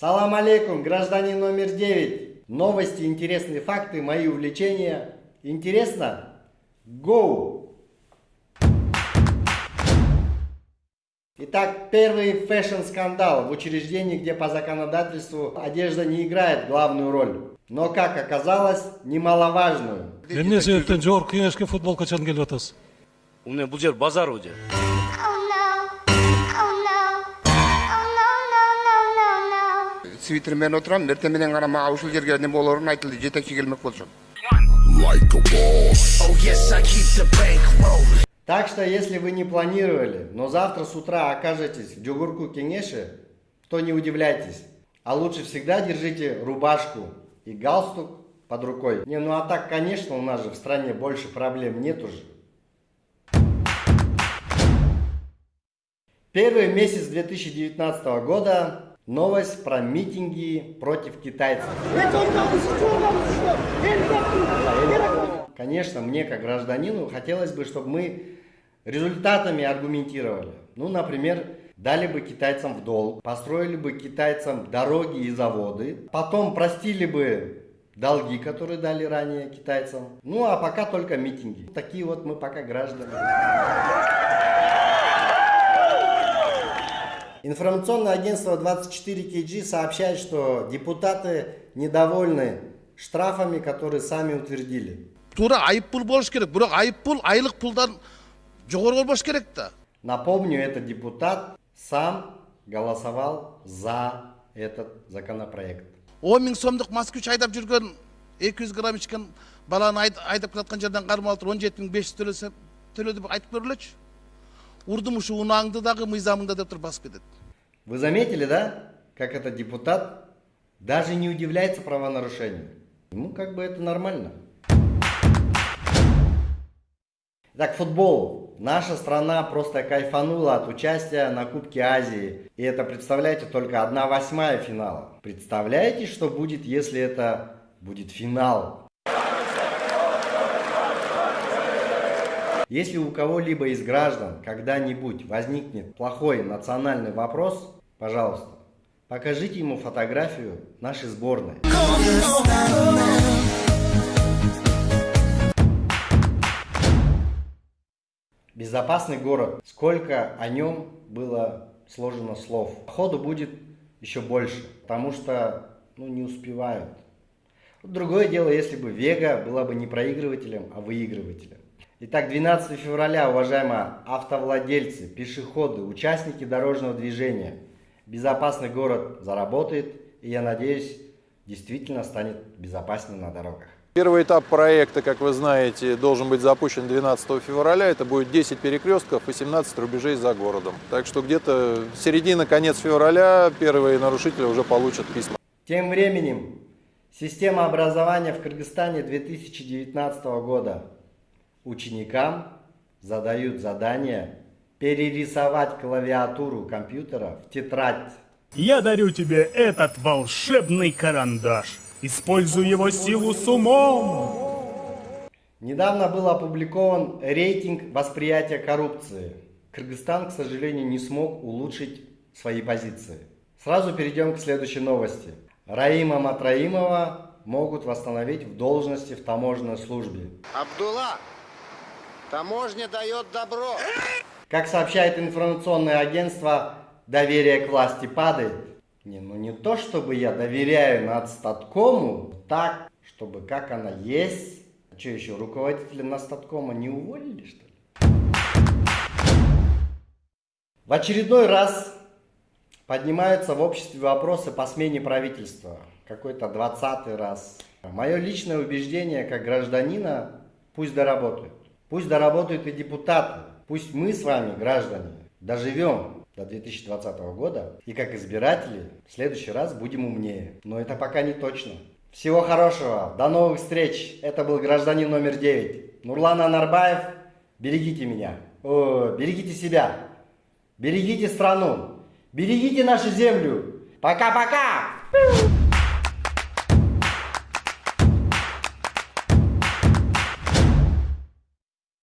Салам алейкум, гражданин номер 9. Новости, интересные факты, мои увлечения. Интересно? Go! Итак, первый фэшн-скандал в учреждении, где по законодательству одежда не играет главную роль. Но, как оказалось, немаловажную. эмне себептен жогорку кеңешке футболкачан келип атасыз эмне бул жер базар no. свитермен отурам эртең менен гана мага ушул жерге эме болорун айтылды жетекчи келмек болчу Oh. Так что, если вы не планировали, но завтра с утра окажетесь в Джугурку Кенеше, то не удивляйтесь. А лучше всегда держите рубашку и галстук под рукой. Не, ну а так, конечно, у нас же в стране больше проблем нет уже. Первый месяц 2019 года новость про митинги против китайцев. Конечно, мне как гражданину хотелось бы, чтобы мы результатами аргументировали. Ну, например, дали бы китайцам в долг, построили бы китайцам дороги и заводы, потом простили бы долги, которые дали ранее китайцам. Ну, а пока только митинги. Такие вот мы пока граждане. Информационное агентство 24KG сообщает, что депутаты недовольны штрафами, которые сами утвердили. туура айыппул болуш керек айлык пулдан жогору болбош керек да Напомню, этот депутат сам голосовал за этот законопроект. айдап грамм баланы айд- айдап келаткан жерден жүз төлөсө төлө деп айтып көргүлөчү урдум ушу унааңды дагы мыйзамыңда деп туруп Вы заметили, да, как этот депутат даже не удивляется правонарушению? Ему как бы это нормально. Итак, футбол. Наша страна просто кайфанула от участия на Кубке Азии. И это, представляете, только одна восьмая финала. Представляете, что будет, если это будет финал? Если у кого-либо из граждан когда-нибудь возникнет плохой национальный вопрос, пожалуйста, покажите ему фотографию нашей сборной. Безопасный город. Сколько о нем было сложено слов. Ходу будет еще больше, потому что ну, не успевают. Другое дело, если бы Вега была бы не проигрывателем, а выигрывателем. Итак, 12 февраля, уважаемые автовладельцы, пешеходы, участники дорожного движения, безопасный город заработает, и я надеюсь, действительно станет безопаснее на дорогах. Первый этап проекта, как вы знаете, должен быть запущен 12 февраля. Это будет 10 перекрестков и 17 рубежей за городом. Так что где-то середина-конец февраля первые нарушители уже получат письма. Тем временем, система образования в Кыргызстане 2019 года. Ученикам задают задание перерисовать клавиатуру компьютера в тетрадь. Я дарю тебе этот волшебный карандаш. Используй его силу с умом. Недавно был опубликован рейтинг восприятия коррупции. Кыргызстан, к сожалению, не смог улучшить свои позиции. Сразу перейдем к следующей новости. Раима Матраимова могут восстановить в должности в таможенной службе. Абдулла, таможня дает добро. Как сообщает информационное агентство, доверие к власти падает. Не, ну не то, чтобы я доверяю надстаткому, так, чтобы как она есть. А что еще, руководителя надстаткома не уволили, что ли? В очередной раз поднимаются в обществе вопросы по смене правительства. Какой-то двадцатый раз. Мое личное убеждение как гражданина, пусть доработают. Пусть доработают и депутаты. Пусть мы с вами, граждане, доживем до 2020 года. И как избиратели в следующий раз будем умнее. Но это пока не точно. Всего хорошего. До новых встреч. Это был гражданин номер 9. Нурлан Анарбаев. Берегите меня. О, берегите себя. Берегите страну. Берегите нашу землю. Пока-пока.